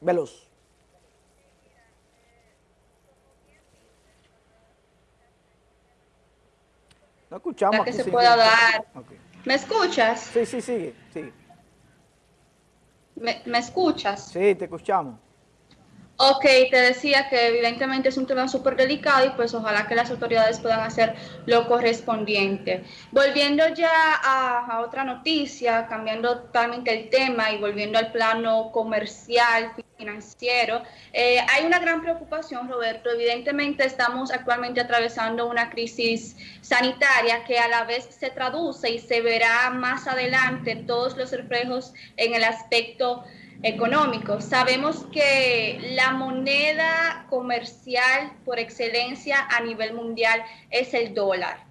Veloz. No escuchamos. que se pueda dar. ¿Me escuchas? Sí, sí, sigue, sigue. ¿Me, ¿Me escuchas? Sí, te escuchamos. Ok, te decía que evidentemente es un tema súper delicado y pues ojalá que las autoridades puedan hacer lo correspondiente. Volviendo ya a, otra noticia, cambiando totalmente el tema y volviendo al plano comercial, financiero, eh, hay una gran preocupación, Roberto. Evidentemente estamos actualmente atravesando una crisis sanitaria que a la vez se traduce y se verá más adelante todos los reflejos en el aspecto económico. Sabemos que la moneda comercial por excelencia a nivel mundial es el dólar,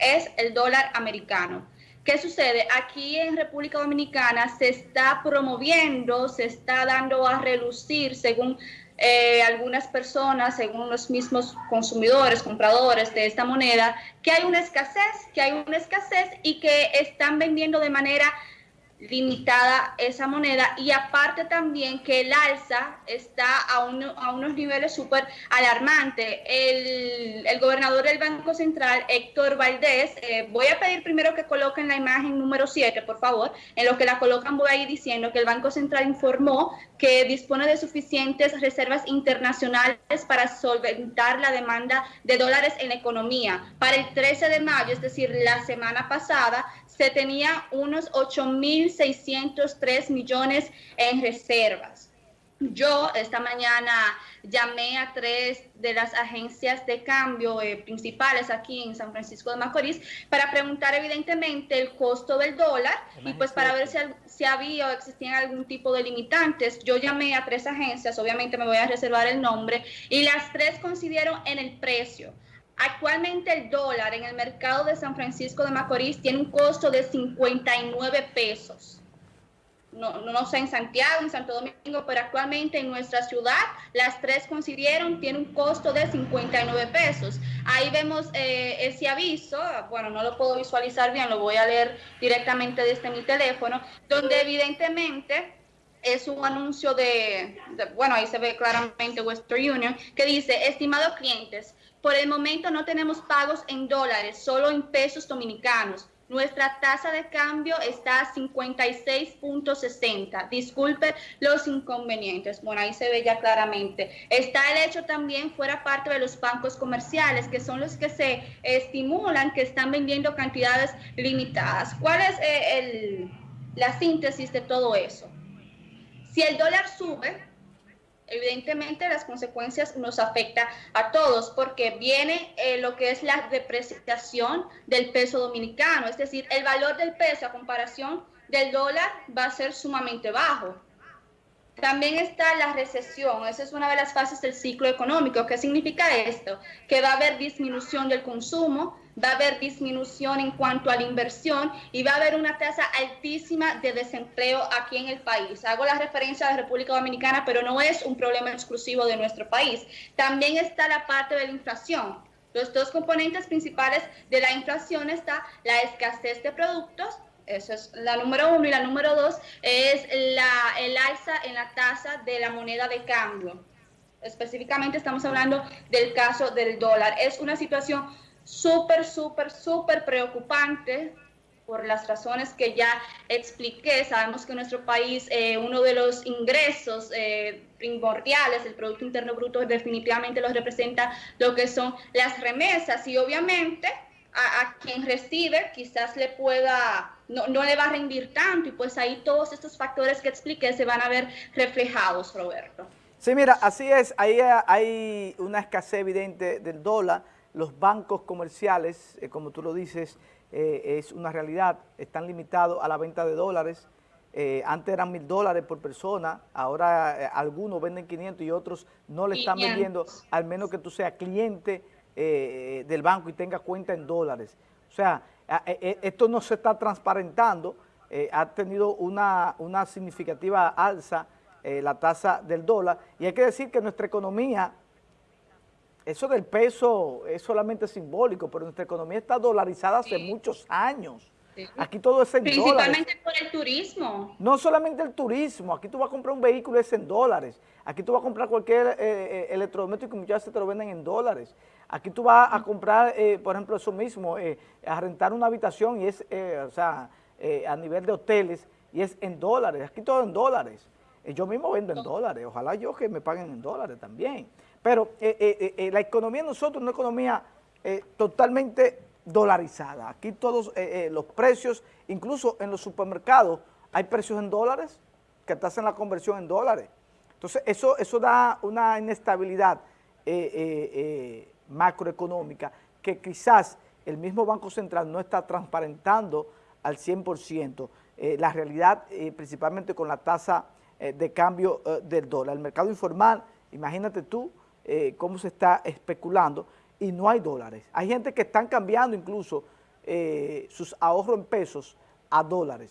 es el dólar americano. ¿Qué sucede? Aquí en República Dominicana se está promoviendo, se está dando a relucir, según eh, algunas personas, según los mismos consumidores, compradores de esta moneda, que hay una escasez, que hay una escasez y que están vendiendo de manera limitada esa moneda y aparte también que el alza está a, a unos niveles súper alarmantes. El, el, gobernador del Banco Central, Héctor Valdés, eh, voy a pedir primero que coloquen la imagen número 7, por favor. En lo que la colocan voy a ir diciendo que el Banco Central informó que dispone de suficientes reservas internacionales para solventar la demanda de dólares en economía. Para el 13 de mayo, es decir, la semana pasada, se tenía unos 8.603 millones en reservas. Yo esta mañana llamé a tres de las agencias de cambio eh, principales aquí en San Francisco de Macorís para preguntar evidentemente el costo del dólar y pues para ver si, si había o existían algún tipo de limitantes. Yo llamé a tres agencias, obviamente me voy a reservar el nombre, y las tres coincidieron en el precio. Actualmente el dólar en el mercado de San Francisco de Macorís tiene un costo de 59 pesos. No, no, sé en Santiago, en Santo Domingo, pero actualmente en nuestra ciudad las tres coincidieron, tiene un costo de 59 pesos. Ahí vemos eh, ese aviso, bueno, no lo puedo visualizar bien, lo voy a leer directamente desde mi teléfono, donde evidentemente es un anuncio de, de, bueno, ahí se ve claramente Western Union, que dice, estimados clientes, por el momento no tenemos pagos en dólares, solo en pesos dominicanos. Nuestra tasa de cambio está a 56.60. Disculpe los inconvenientes. Bueno, ahí se ve ya claramente. Está el hecho también fuera parte de los bancos comerciales, que son los que se estimulan, que están vendiendo cantidades limitadas. ¿Cuál es eh, el, la síntesis de todo eso? Si el dólar sube, evidentemente las consecuencias nos afectan a todos porque viene eh, lo que es la depreciación del peso dominicano, es decir, el valor del peso a comparación del dólar va a ser sumamente bajo. También está la recesión, esa es una de las fases del ciclo económico. ¿Qué significa esto? Que va a haber disminución del consumo, va a haber disminución en cuanto a la inversión y va a haber una tasa altísima de desempleo aquí en el país. Hago la referencia a la República Dominicana, pero no es un problema exclusivo de nuestro país. También está la parte de la inflación. Los dos componentes principales de la inflación está la escasez de productos eso es la número uno. Y la número dos es la, el alza en la tasa de la moneda de cambio. Específicamente estamos hablando del caso del dólar. Es una situación súper, súper, súper preocupante por las razones que ya expliqué. Sabemos que en nuestro país eh, uno de los ingresos eh, primordiales del Producto Interno Bruto definitivamente los representa lo que son las remesas y obviamente a, quien recibe quizás le pueda, no, no, le va a rendir tanto y pues ahí todos estos factores que expliqué se van a ver reflejados, Roberto. Sí, mira, así es, ahí hay una escasez evidente del dólar, los bancos comerciales, eh, como tú lo dices, eh, es una realidad, están limitados a la venta de dólares, eh, antes eran mil dólares por persona, ahora algunos venden 500 y otros no le están vendiendo, al menos que tú seas cliente eh, del banco y tenga cuenta en dólares. O sea, e, e, esto no se está transparentando, eh, ha tenido una, una significativa alza eh, la tasa del dólar y hay que decir que nuestra economía, eso del peso es solamente simbólico, pero nuestra economía está dolarizada hace muchos años. Aquí todo es en Principalmente por el turismo. No solamente el turismo, aquí tú vas a comprar un vehículo es en dólares. Aquí tú vas a comprar cualquier eh, eh, electrodoméstico y muchas veces te lo venden en dólares. Aquí tú vas a comprar, eh, por ejemplo, eso mismo, a rentar una habitación y es, o sea, a nivel de hoteles y es en dólares. Aquí todo en dólares. Yo mismo vendo en dólares. Ojalá yo que me paguen en dólares también. Pero la economía de nosotros es una economía totalmente dolarizada. Aquí todos los precios, incluso en los supermercados, hay precios en dólares que te hacen la conversión en dólares. Entonces, eso, eso da una inestabilidad eh, eh, eh, macroeconómica que quizás el mismo Banco Central no está transparentando al 100% la realidad, principalmente con la tasa de cambio del dólar. El mercado informal, imagínate tú cómo se está especulando y no hay dólares. Hay gente que están cambiando incluso sus ahorros en pesos a dólares.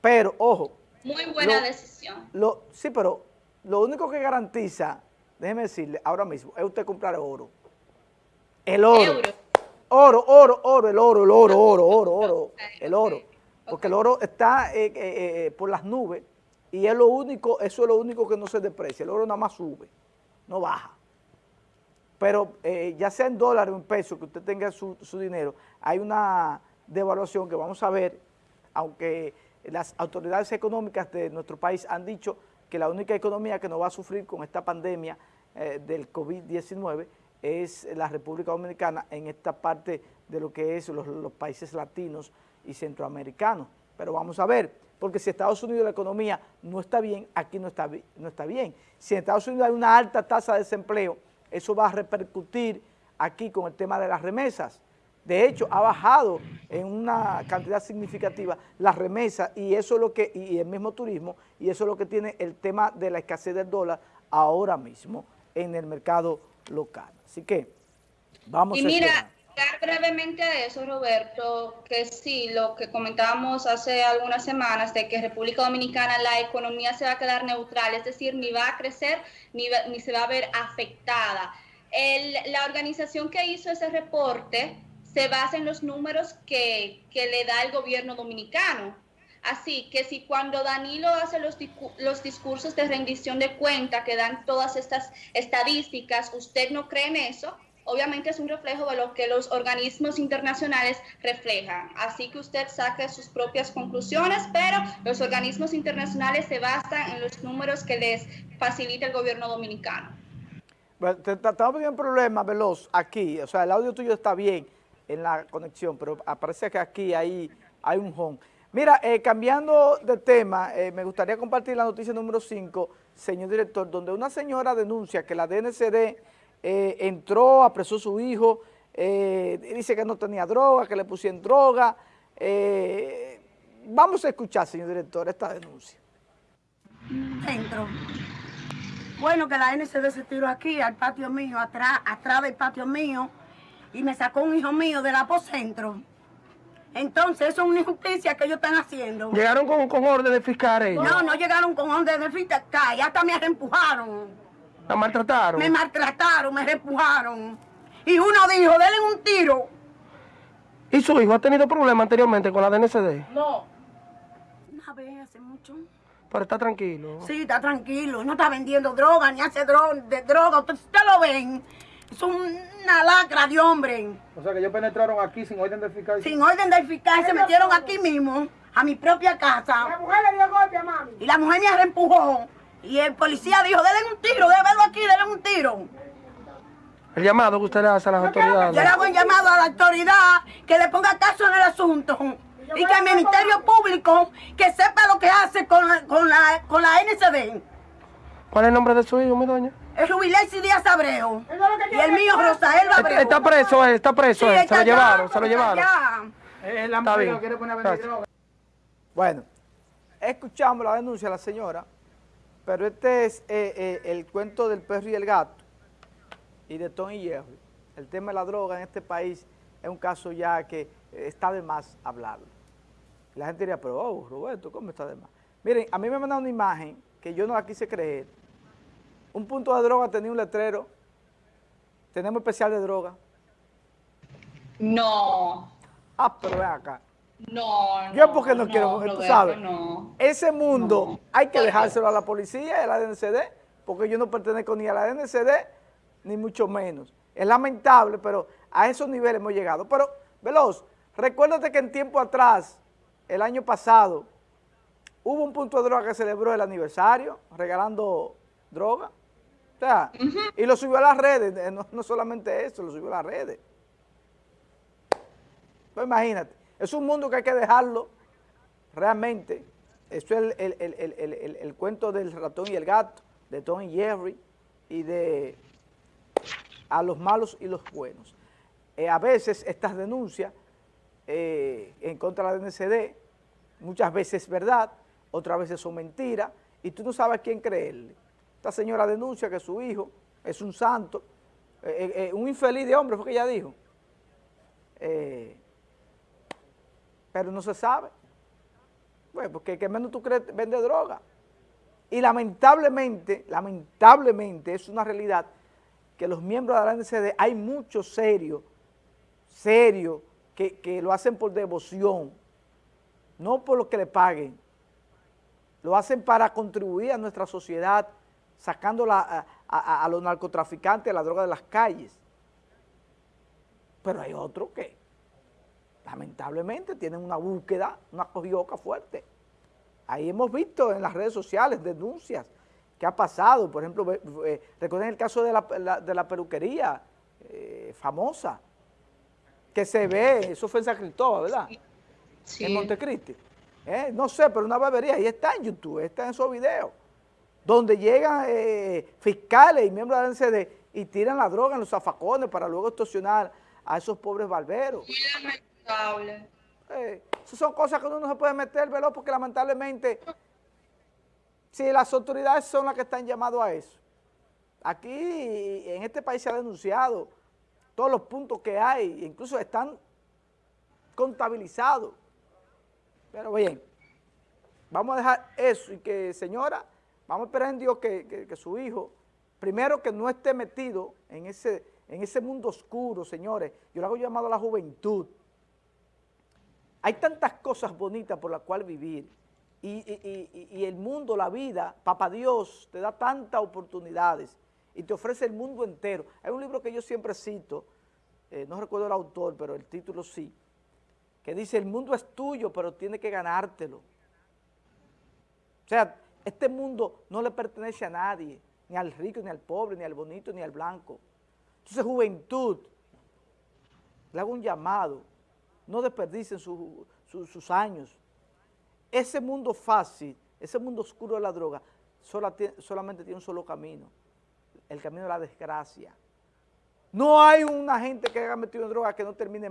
Pero, ojo. Muy buena decisión. Lo, sí, pero lo único que garantiza, déjeme decirle, ahora mismo, es usted comprar oro. El oro. Oro, oro, oro, el oro, el oro, oro, oro, oro, el oro. Porque el oro está eh, eh, eh, por las nubes y es lo único, eso es lo único que no se deprecia. El oro nada más sube, no baja. Pero ya sea en dólares o en pesos que usted tenga su, su dinero, hay una devaluación que vamos a ver, aunque las autoridades económicas de nuestro país han dicho que la única economía que no va a sufrir con esta pandemia eh, del COVID-19 es la República Dominicana en esta parte de lo que es los, países latinos y centroamericanos. Pero vamos a ver, porque si Estados Unidos la economía no está bien, aquí no está, no está bien. Si en Estados Unidos hay una alta tasa de desempleo, eso va a repercutir aquí con el tema de las remesas. De hecho, ha bajado en una cantidad significativa las remesas y eso es lo que, y el mismo turismo, y eso es lo que tiene el tema de la escasez del dólar ahora mismo en el mercado local. Así que vamos y mira, brevemente a eso, Roberto, que sí, lo que comentábamos hace algunas semanas de que República Dominicana la economía se va a quedar neutral, es decir, ni va a crecer ni, ni se va a ver afectada. la organización que hizo ese reporte se basa en los números que, le da el gobierno dominicano. Así que si cuando Danilo hace los, los discursos de rendición de cuenta que dan todas estas estadísticas, usted no cree en eso, obviamente es un reflejo de lo que los organismos internacionales reflejan. Así que usted saque sus propias conclusiones, pero los organismos internacionales se basan en los números que les facilita el gobierno dominicano. Bueno, estamos teniendo un problema, Veloz, aquí. O sea, el audio tuyo está bien en la conexión, pero parece que aquí hay, hay un home. Mira, eh, cambiando de tema, eh, me gustaría compartir la noticia número 5, señor director, donde una señora denuncia que la DNCD eh, entró, apresó a su hijo, dice que no tenía droga, que le pusieron droga. vamos a escuchar, señor director, esta denuncia. Dentro. Bueno, que la DNCD se tiró aquí, al patio mío, atrás, atrás del patio mío, y me sacó un hijo mío del apocentro. Entonces, eso es una injusticia que ellos están haciendo. ¿Llegaron con, con orden de fiscal ellos? No, no llegaron con orden de fiscal, y hasta me reempujaron. ¿La maltrataron? Me maltrataron, me reempujaron. Y uno dijo, denle un tiro. ¿Y su hijo ha tenido problemas anteriormente con la DNCD? No. Una vez, hace mucho. Pero está tranquilo. Sí, está tranquilo. No está vendiendo droga, ni hace droga, de droga. Ustedes lo ven. Es una lacra de hombre. O sea que ellos penetraron aquí sin orden de fiscal. Sin orden de fiscal, se metieron aquí mismo, a mi propia casa. La mujer le dio golpe a mami. Y la mujer me reempujó. Y el policía dijo, denle un tiro, déjelo El llamado que usted le hace a las autoridades. Yo le hago un llamado a la autoridad que le ponga caso en el asunto. Y que el Ministerio Público que sepa lo que hace con la, con la, con la NCD. ¿Cuál es el nombre de su hijo, mi doña? Es Rubilesi Díaz Abreu. Y el mío, Rosael Abreu. Está preso, está preso. se lo llevaron, se lo llevaron. está bien. quiere poner a droga. Bueno, escuchamos la denuncia de la señora, pero este es eh, eh, el cuento del perro y el gato y de Tony y Jerry. El tema de la droga en este país es un caso ya que está de más hablarlo. La gente diría, pero oh, Roberto, ¿cómo está de más? Miren, a mí me mandaron una imagen que yo no la quise creer, un punto de droga tenía un letrero. Tenemos especial de droga. No. Ah, pero ven acá. No, no. Yo porque no, quiero, tú Roberto, sabes. No. Ese mundo No. hay que dejárselo a la policía y a la DNCD, porque yo no pertenezco ni a la DNCD, ni mucho menos. Es lamentable, pero a esos niveles hemos llegado. Pero, Veloz, recuérdate que en tiempo atrás, el año pasado, hubo un punto de droga que celebró el aniversario, regalando droga. O sea, y lo subió a las redes, eh, no, no solamente eso, lo subió a las redes. Pues imagínate, es un mundo que hay que dejarlo realmente. Eso es el, el- el- el- cuento del ratón y el gato, de Tom y Jerry, y de a los malos y los buenos. Eh, a veces estas denuncias eh, en contra de la DNCD, muchas veces es verdad, otras veces son mentiras, y tú no sabes quién creerle. Esta señora denuncia que su hijo es un santo, eh, un infeliz de hombre, fue que ella dijo. Pero no se sabe. Pues porque que menos tú crees vende droga. Y lamentablemente, lamentablemente es una realidad que los miembros de la NCD, hay muchos serios, serios, que, que lo hacen por devoción, no por lo que le paguen. Lo hacen para contribuir a nuestra sociedad, sacando a, a- a los narcotraficantes de la droga de las calles. Pero hay otros que lamentablemente tienen una búsqueda, una cogioca fuerte. Ahí hemos visto en las redes sociales denuncias que ha pasado, por ejemplo, eh, recuerden el caso de la, la- de la peluquería eh, famosa, que se ve, eso fue en San Cristóbal, ¿verdad? Sí. En Montecristi. Eh, no sé, pero una barbería, ahí está en YouTube, está en esos videos, donde llegan eh, fiscales y miembros de la NCD y tiran la droga en los zafacones para luego extorsionar a esos pobres barberos. Lamentable. Eh, son cosas que uno no se puede meter, veloz, porque lamentablemente, si las autoridades son las que están llamadas a eso. Aquí, en este país se ha denunciado todos los puntos que hay, incluso están contabilizados. Pero bien, vamos a dejar eso y que, señora, vamos a esperar en Dios que, que- que su hijo, primero que no esté metido en ese, en ese mundo oscuro, señores. Yo le hago llamado a la juventud. Hay tantas cosas bonitas por las cuales vivir y, el mundo, la vida, papá Dios te da tantas oportunidades y te ofrece el mundo entero. Hay un libro que yo siempre cito, eh, no recuerdo el autor, pero el título sí, que dice, el mundo es tuyo, pero tiene que ganártelo. O sea, este mundo no le pertenece a nadie, ni al rico, ni al pobre, ni al bonito, ni al blanco. Entonces, juventud, le hago un llamado, no desperdicien su- su- sus años. Ese mundo fácil, ese mundo oscuro de la droga, solamente tiene un solo camino, el camino de la desgracia. No hay una gente que haya metido en droga que no termine